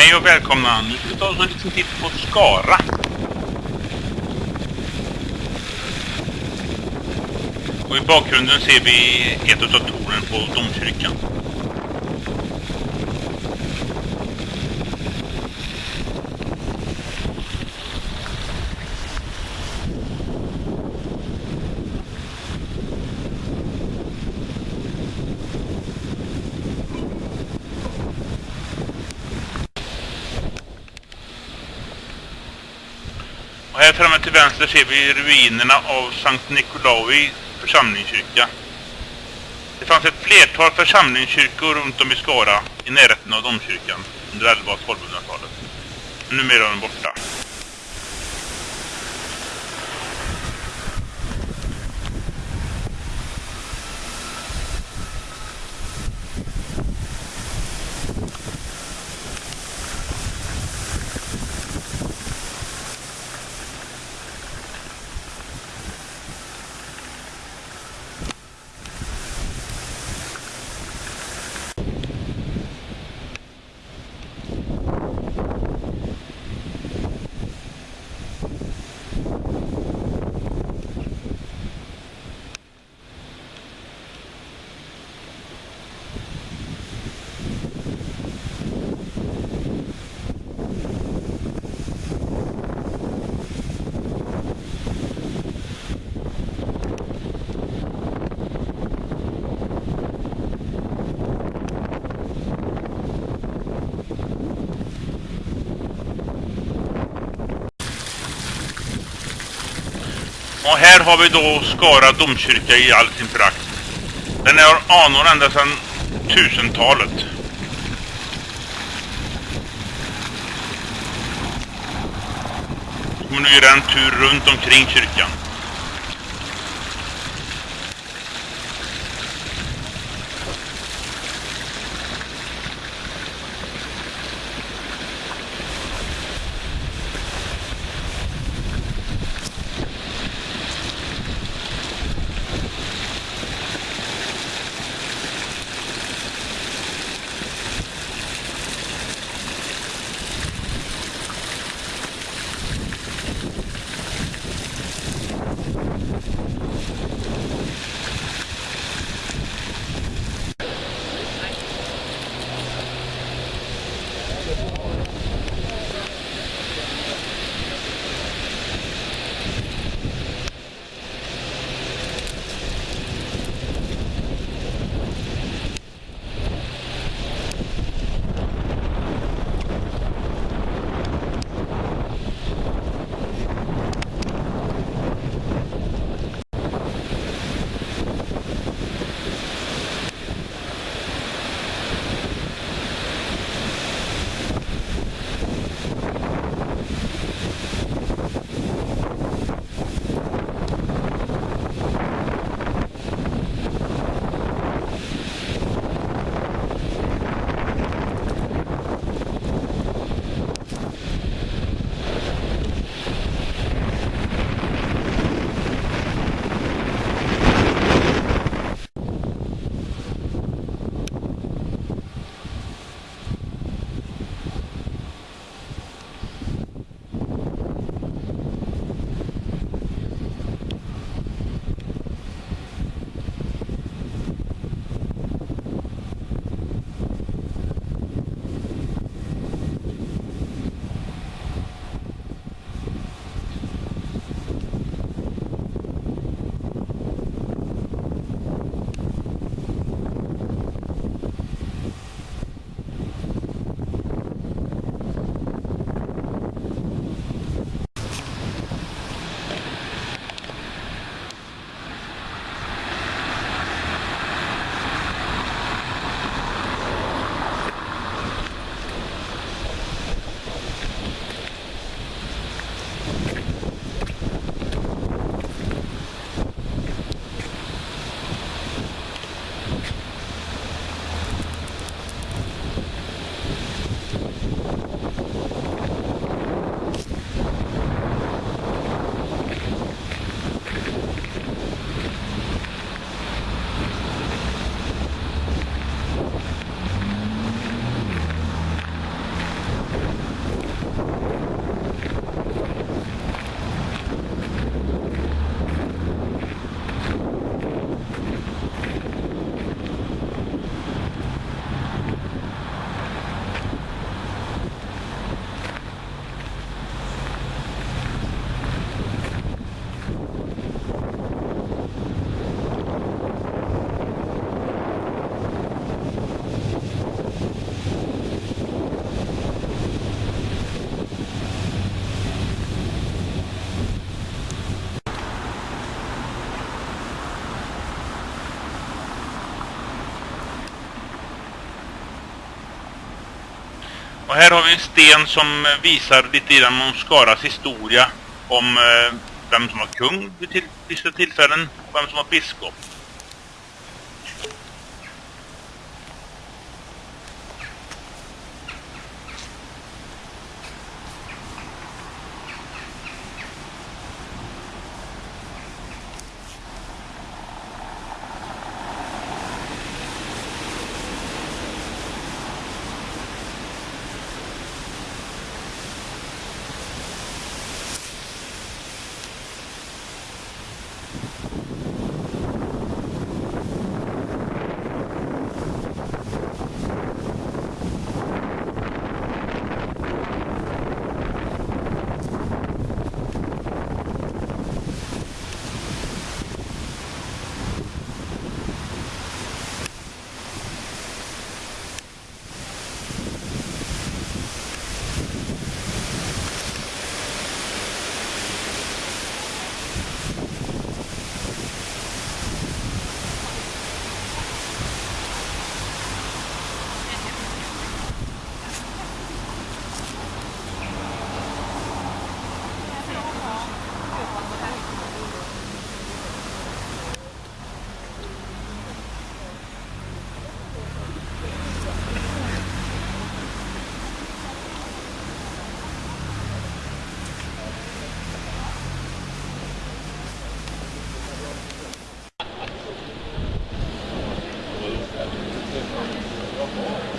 Hej och välkomna! Nu ska vi ta oss en liten titt på Skara. Och i bakgrunden ser vi ett av tornen på domkyrkan. Och här framme till vänster ser vi ruinerna av Sankt Nikolaui församlingskyrka. Det fanns ett flertal församlingskyrkor runt om i Skara i närheten av domkyrkan under 11 och 1200-talet. Numera är de borta. Och här har vi då Skara domkyrka i all sin prakt. Den är anor ända sedan 1000-talet. kommer nu göra en tur runt omkring kyrkan. Här har vi en sten som eh, visar lite grann om Skaras historia. Om eh, vem som var kung vid till, vissa tillfällen och vem som var biskop. Oh.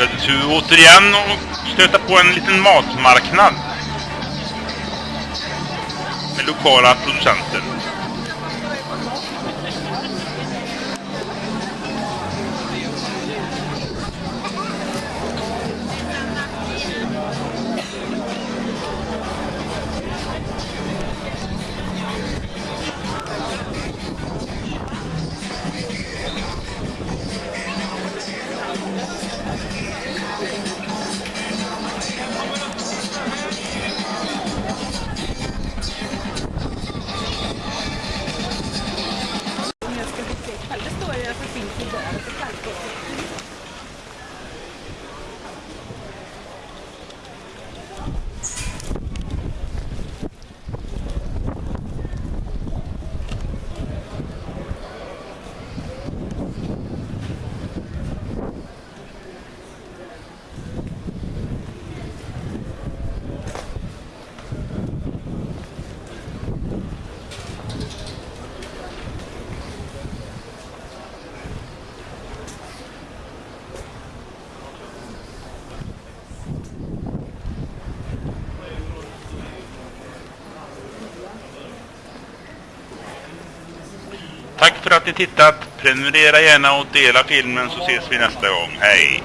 Vi hade återigen och stöta på en liten matmarknad. Med lokala producenter. Tack för att ni tittat. Prenumerera gärna och dela filmen så ses vi nästa gång. Hej!